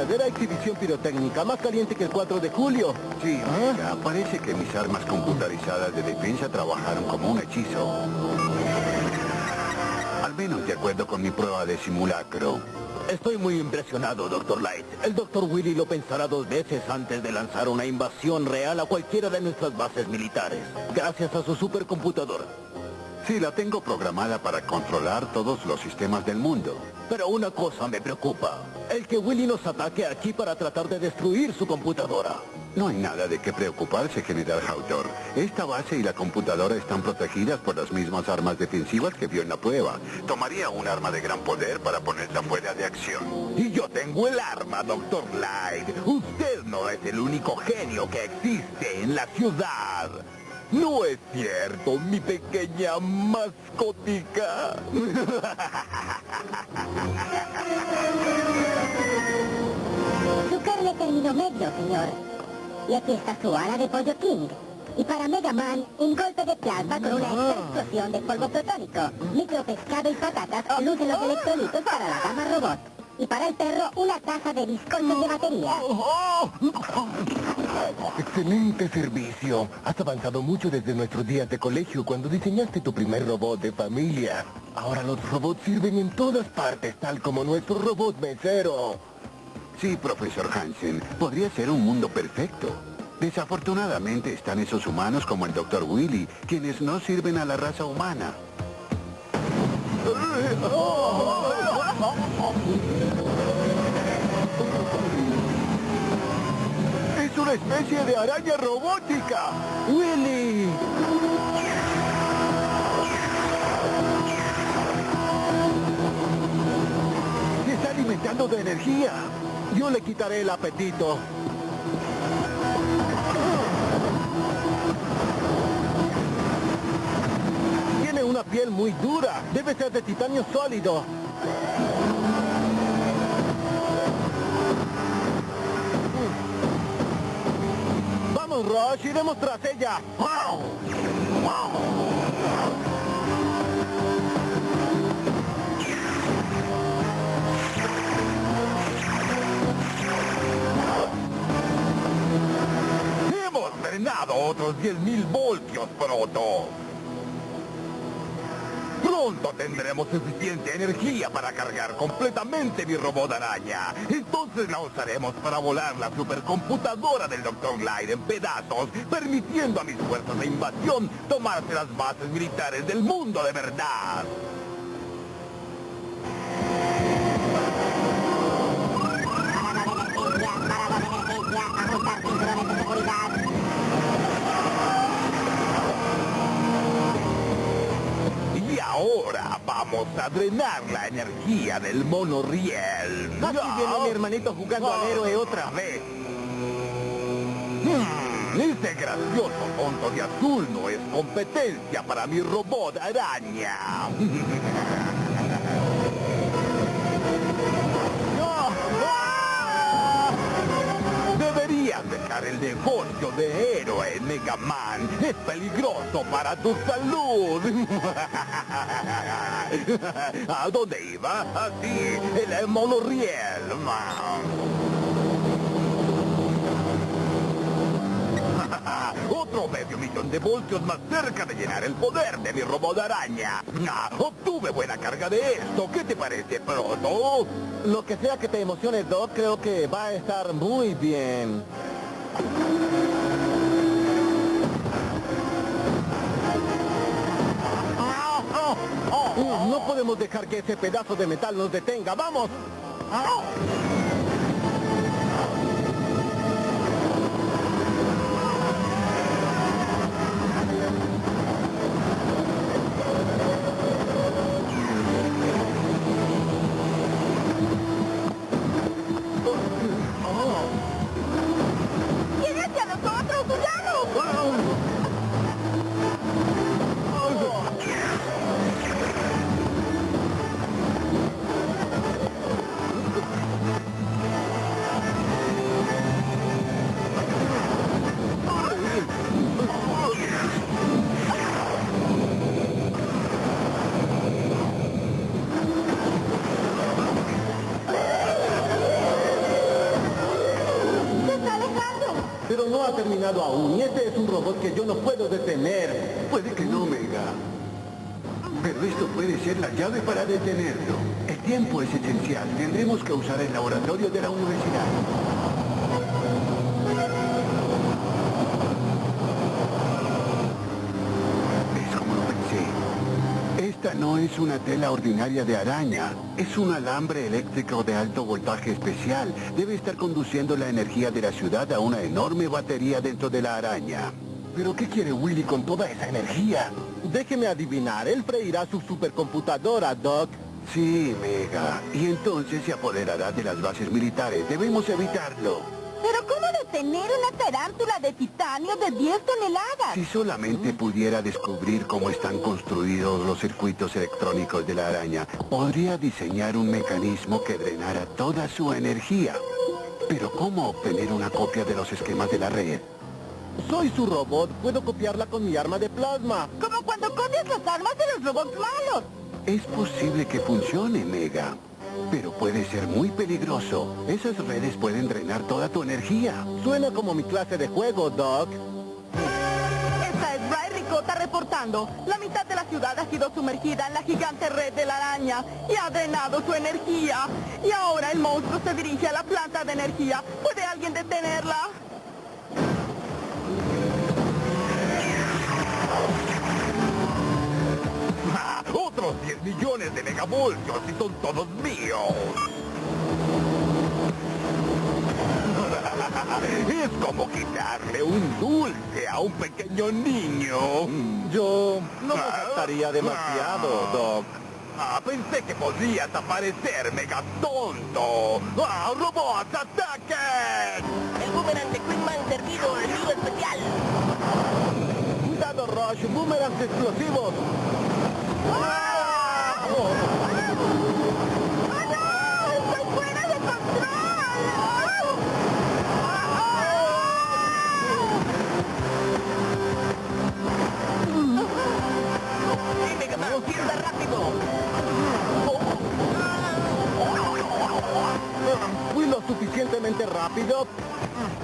verdadera exhibición pirotécnica, más caliente que el 4 de julio. Sí, mira, parece que mis armas computarizadas de defensa trabajaron como un hechizo. Al menos de acuerdo con mi prueba de simulacro. Estoy muy impresionado, Dr. Light. El Dr. Willy lo pensará dos veces antes de lanzar una invasión real a cualquiera de nuestras bases militares. Gracias a su supercomputadora. Sí, la tengo programada para controlar todos los sistemas del mundo. Pero una cosa me preocupa. El que Willy nos ataque aquí para tratar de destruir su computadora. No hay nada de qué preocuparse, General Hautor. Esta base y la computadora están protegidas por las mismas armas defensivas que vio en la prueba. Tomaría un arma de gran poder para ponerla fuera de acción. Y yo tengo el arma, Dr. Light. Usted no es el único genio que existe en la ciudad. No es cierto, mi pequeña mascotica. Su carne término medio, señor. Y aquí está su ala de pollo King. Y para Mega Man, un golpe de plasma con una extra explosión de polvo protónico. Micropescado y patatas lucen los electrolitos para la gama robot. Y para el perro, una taza de bizcochos de batería. Excelente servicio. Has avanzado mucho desde nuestros días de colegio cuando diseñaste tu primer robot de familia. Ahora los robots sirven en todas partes, tal como nuestro robot mesero. Sí, profesor Hansen, podría ser un mundo perfecto. Desafortunadamente están esos humanos como el Dr. Willy, quienes no sirven a la raza humana. ¡Es una especie de araña robótica! ¡Willy! Se está alimentando de energía. Yo le quitaré el apetito. Tiene una piel muy dura. Debe ser de titanio sólido. Vamos, Rush, iremos tras ella. Hemos drenado otros 10.000 voltios, Proto. Pronto tendremos suficiente energía para cargar completamente mi robot araña. Entonces la usaremos para volar la supercomputadora del Dr. Light en pedazos, permitiendo a mis fuerzas de invasión tomarse las bases militares del mundo de verdad. Vamos a drenar la energía del monorriel. Aquí viene mi hermanito jugando al héroe otra vez. Hmm, ese gracioso tonto de azul no es competencia para mi robot araña. Deberías dejar el negocio de héroe, Mega Man. Es peligroso para tu salud. ¿A dónde iba? Así, el monorriel. Otro medio millón de voltios más cerca de llenar el poder de mi robot araña. Obtuve buena carga de esto. ¿Qué te parece, Proto? Lo que sea que te emocione, Doc, creo que va a estar muy bien. No podemos dejar que ese pedazo de metal nos detenga. ¡Vamos! ¡Viene aún, y este es un robot que yo no puedo detener. Puede que no, Mega. Pero esto puede ser la llave para detenerlo. El tiempo es esencial. Tendremos que usar el laboratorio de la universidad. No es una tela ordinaria de araña. Es un alambre eléctrico de alto voltaje especial. Debe estar conduciendo la energía de la ciudad a una enorme batería dentro de la araña. ¿Pero qué quiere Willy con toda esa energía? Déjeme adivinar, él freirá su supercomputadora, Doc. Sí, Mega. Y entonces se apoderará de las bases militares. Debemos evitarlo. ¿Pero cómo detener una tarántula de titanio de 10 toneladas? Si solamente pudiera descubrir cómo están construidos los circuitos electrónicos de la araña, podría diseñar un mecanismo que drenara toda su energía. Pero ¿cómo obtener una copia de los esquemas de la red? Soy su robot, puedo copiarla con mi arma de plasma. Como cuando copias las armas de los robots malos. Es posible que funcione, Mega. Pero puede ser muy peligroso. Esas redes pueden drenar toda tu energía. Suena como mi clase de juego, Doc. Esta es Ray Ricota reportando. La mitad de la ciudad ha sido sumergida en la gigante red de la araña y ha drenado su energía. Y ahora el monstruo se dirige a la planta de energía. ¿Puede alguien detenerla? Otros 10 millones de megavoltios y son todos míos. Es como quitarle un dulce a un pequeño niño. Yo no me gastaría demasiado, Doc. Ah, pensé que podrías aparecer, mega tonto. ¡Ah, robots, ataquen! El boomerang de Queenman servido en lío especial. Cuidado, Rush, boomerangs explosivos. Suficientemente rápido?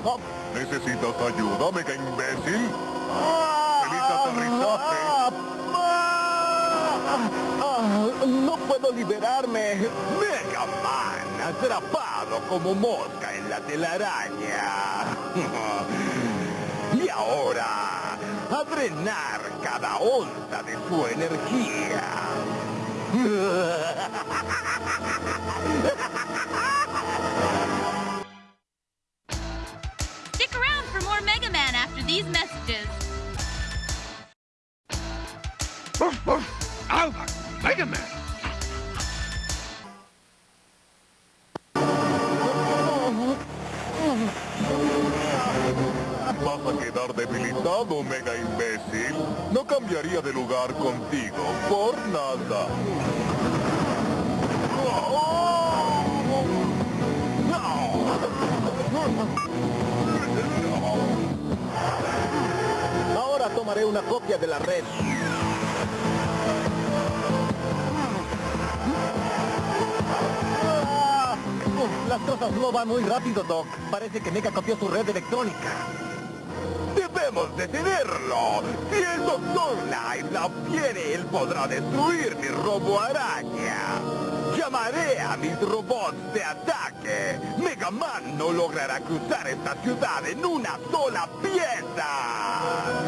Oh, ¿Necesitas ayuda, mega imbécil? ¡Feliz aterrizaje! Ah, ah. liberarme. Mega Man, atrapado como mosca en la telaraña. y ahora, a drenar cada onza de su energía. Stick around for more Mega Man after these messages. Mega Man. ¿Vas a quedar debilitado, mega imbécil? No cambiaría de lugar contigo por nada. Ahora tomaré una copia de la red. Las cosas no van muy rápido, Doc. Parece que Mega copió su red electrónica. Debemos decidirlo. Si el Doctor Light la obtiene, él podrá destruir mi robo araña. Llamaré a mis robots de ataque. Mega Man no logrará cruzar esta ciudad en una sola pieza.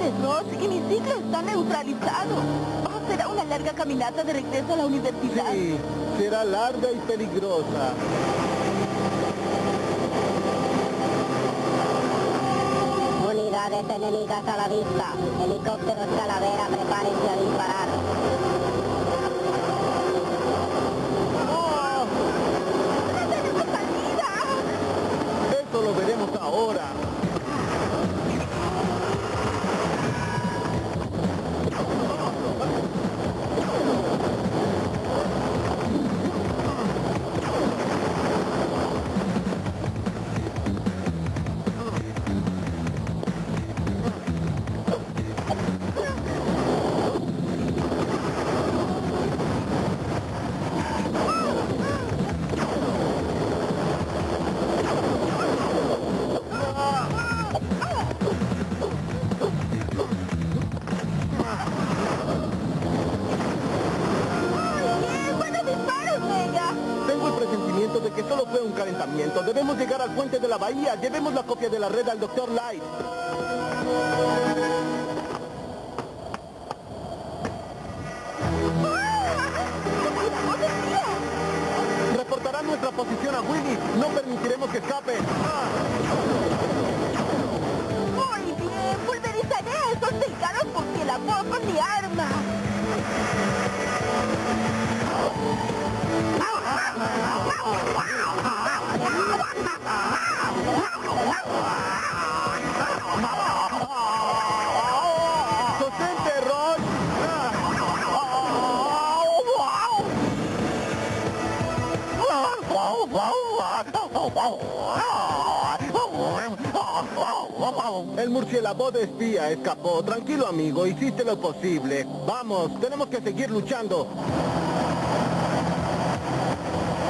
De Ross y mi ciclo está neutralizado. Oh, será una larga caminata de regreso a la universidad. Sí, será larga y peligrosa. Unidades enemigas a la vista. Helicópteros calavera, prepárense a disparar. Presentimiento de que solo fue un calentamiento. Debemos llegar al puente de la bahía. Llevemos la copia de la red al Dr. Light. Reportarán nuestra posición a Willy. No permitiremos que escape. Muy bien, pulverizaré a esos cercanos porque la moto mi arma. El murciélago de espía escapó. Tranquilo, amigo. Hiciste lo posible. Vamos, tenemos que seguir luchando.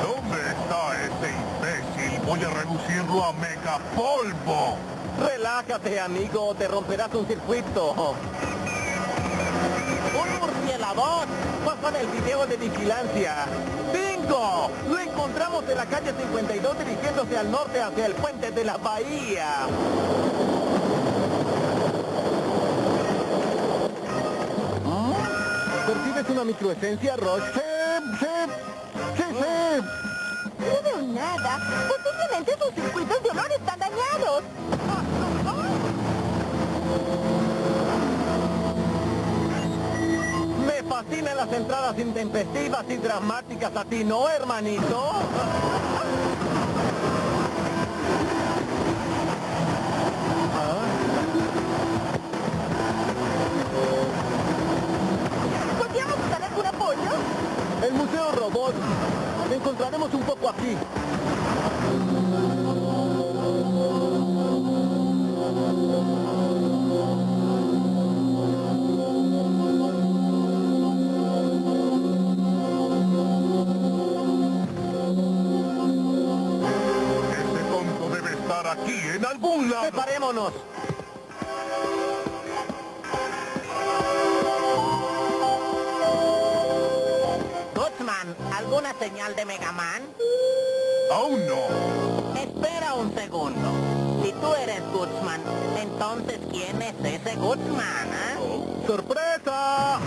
¿Dónde está ese a reducirlo a mega polvo. Relájate, amigo. Te romperás un circuito. ¡Un murciélago! Pasó en el video de vigilancia. ¡Bingo! Lo encontramos en la calle 52 dirigiéndose al norte hacia el puente de la bahía. ¿Percibes una microesencia, Roche? Sí, sí, sí, sí. Nada. Posiblemente sus circuitos de olor están dañados. Me fascinan las entradas intempestivas y dramáticas a ti, ¿no, hermanito? ¿Podríamos usar algún apoyo? El Museo Robot. Encontraremos un poco aquí. Aquí, en algún lado. ¡Separémonos! Gutsman, ¿alguna señal de Mega Man? Aún no. Espera un segundo. Si tú eres Gutsman, entonces ¿quién es ese Gutsman, eh? ¡Sorpresa!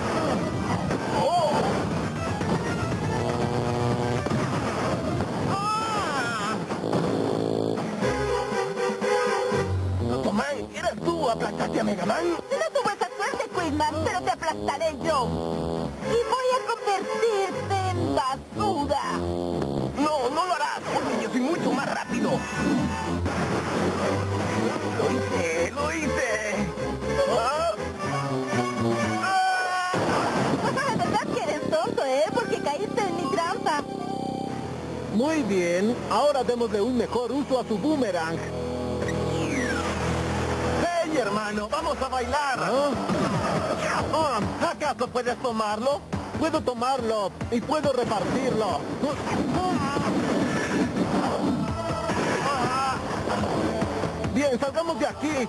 ¿Aplastaste a Mega Man? No tuve esa suerte, Quizman, pero te aplastaré yo. Y voy a convertirte en basura. No, no lo harás, porque yo soy mucho más rápido. Lo hice, lo hice. Ah. Verdad que eres tonto, ¿eh? Porque caíste en mi trampa. Muy bien, ahora démosle un mejor uso a su boomerang. ¡Hey, hermano! ¡Vamos a bailar! Ah, ¿Acaso puedes tomarlo? Puedo tomarlo y puedo repartirlo. Ah. Bien, salgamos de aquí.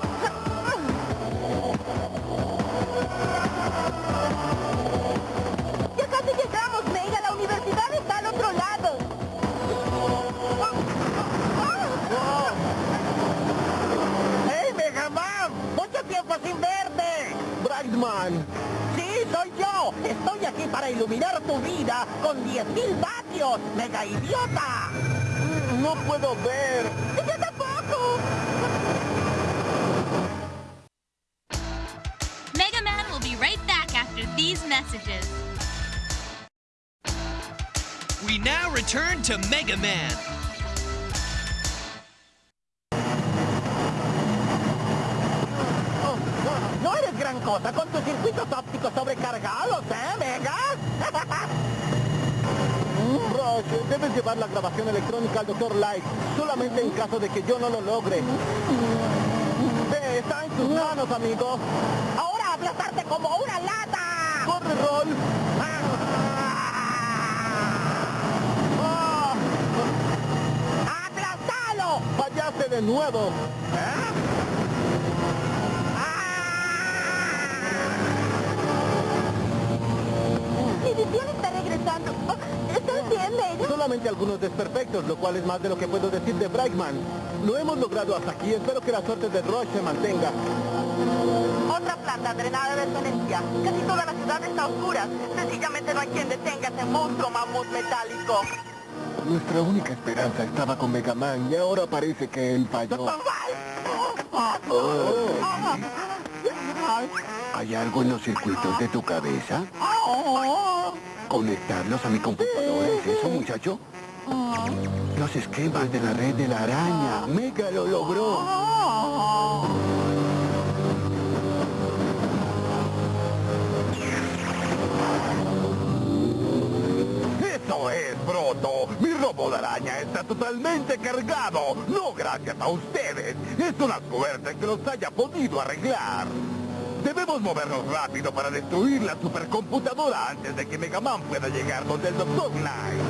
Brightman. ¡Sí, soy yo! Estoy aquí para iluminar tu vida con 10.000 vatios, mega idiota. Mm, no puedo ver. ¡Yo tampoco! Mega Man will be right back after these messages. We now return to Mega Man. Ópticos sobrecargados, ¿eh, Mega? Rush, debes llevar la grabación electrónica al Dr. Light, solamente en caso de que yo no lo logre. Ve, está en tus manos, amigo. ¡Ahora aplastarte como una lata! ¡Corre, Roll! ¡Ah! ¡Aplastalo! ¡Fallaste de nuevo! Mi visión está regresando. Oh, ¿Estás bien, Mega? Solamente algunos desperfectos, lo cual es más de lo que puedo decir de Brightman. Lo hemos logrado hasta aquí, espero que la suerte de Rush se mantenga. Otra planta drenada de energía. Casi toda la ciudad está a oscuras. Sencillamente no hay quien detenga ese monstruo mamut metálico. Nuestra única esperanza estaba con Mega Man y ahora parece que él falló. Oh. ¿Hay algo en los circuitos de tu cabeza? ¿Conectarlos a mi computadora? ¿Es eso, muchacho? Los esquemas de la red de la araña. Mega lo logró. Eso es, Broto. Mi robo de araña está totalmente cargado. No gracias a ustedes. Es una suerte que los haya podido arreglar. Debemos movernos rápido para destruir la supercomputadora antes de que Mega Man pueda llegar donde el Dr. Light.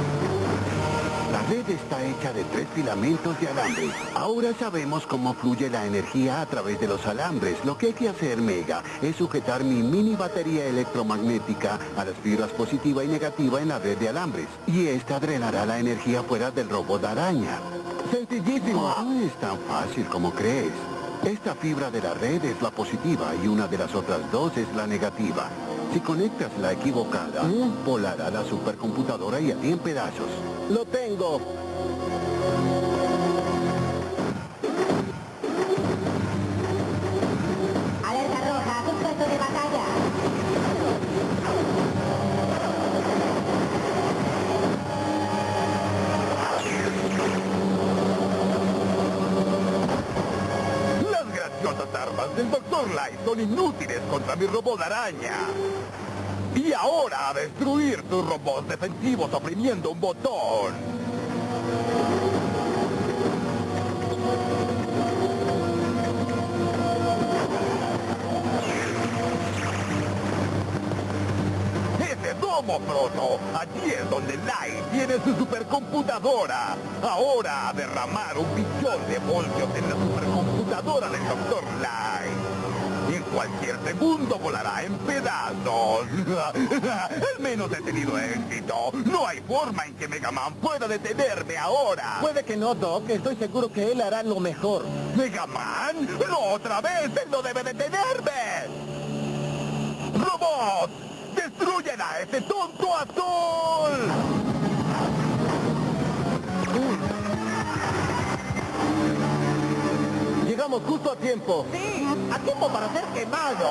La red está hecha de tres filamentos de alambre. Ahora sabemos cómo fluye la energía a través de los alambres. Lo que hay que hacer, Mega, es sujetar mi mini batería electromagnética a las fibras positiva y negativa en la red de alambres. Y esta drenará la energía fuera del robot araña. Sencillísimo. No es tan fácil como crees. Esta fibra de la red es la positiva y una de las otras dos es la negativa. Si conectas la equivocada, volará la supercomputadora y a ti en pedazos. Lo tengo. Son inútiles contra mi robot araña. Y ahora a destruir tus robots defensivos oprimiendo un botón. Ese domo, Proto. Allí es donde Light tiene su supercomputadora. Ahora a derramar un billón de voltios en la supercomputadora del Dr. Light. Y en cualquier segundo volará en pedazos. Al menos he tenido éxito. No hay forma en que Mega Man pueda detenerme ahora. Puede que no, Doc. Estoy seguro que él hará lo mejor. ¿Mega Man? ¡No otra vez! ¡Él no debe detenerme! ¡Robot! ¡Destruyen a ese tonto azul! Llegamos justo a tiempo. Sí, a tiempo para ser quemado.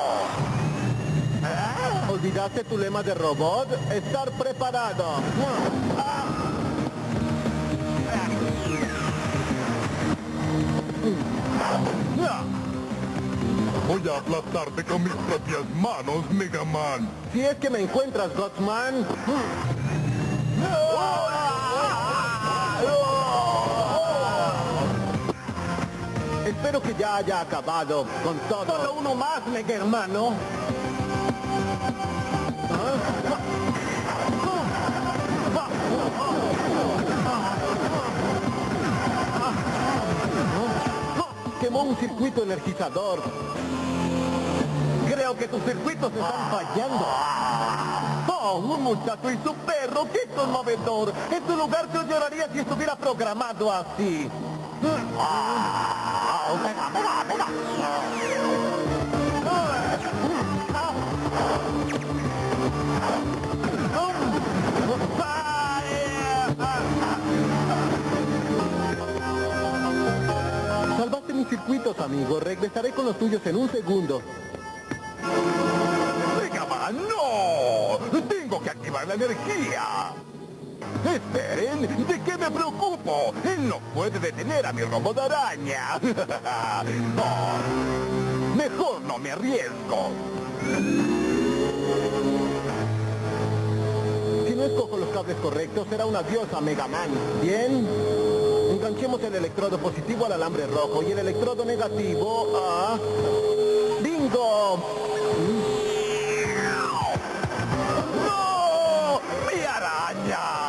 Ah, ¿Olvidaste tu lema de robot? Estar preparado. Voy a aplastarte con mis propias manos, Mega Man. Si es que me encuentras, Gotsman. Espero que ya haya acabado con todo. Solo uno más, mega hermano. Quemó un circuito energizador. Creo que tus circuitos están fallando. Oh, un muchacho y su perro, qué conmovedor. En su lugar yo lloraría si estuviera programado así. Salvaste mis circuitos, amigo. Regresaré con los tuyos en un segundo. ¡Mega Man, no! ¡Tengo que activar la energía! ¡Esperen! ¿De qué me preocupo? Él no puede detener a mi robot araña. Oh, mejor no me arriesgo. Si no escojo los cables correctos, será una diosa Mega Man. ¿Bien? Enganchemos el electrodo positivo al alambre rojo y el electrodo negativo a... ¡Bingo! ¡No! ¡Mi araña!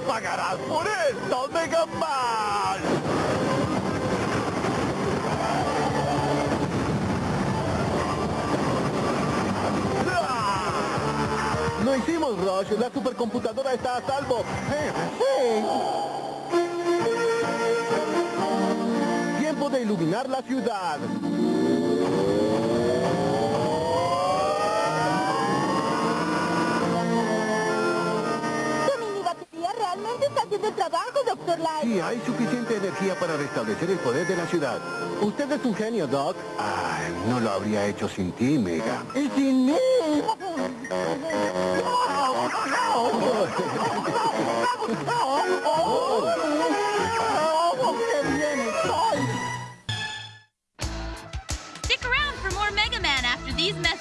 ¡Me las pagarás por esto, Mega Man! ¡Lo hicimos, Rush! ¡La supercomputadora está a salvo! ¡Eh! ¡Tiempo de iluminar la ciudad! Sí, hay suficiente energía para restablecer el poder de la ciudad. Usted es un genio, Doc. No lo habría hecho sin ti, Mega. Sin mí! Stick around for more Mega Man after these messages.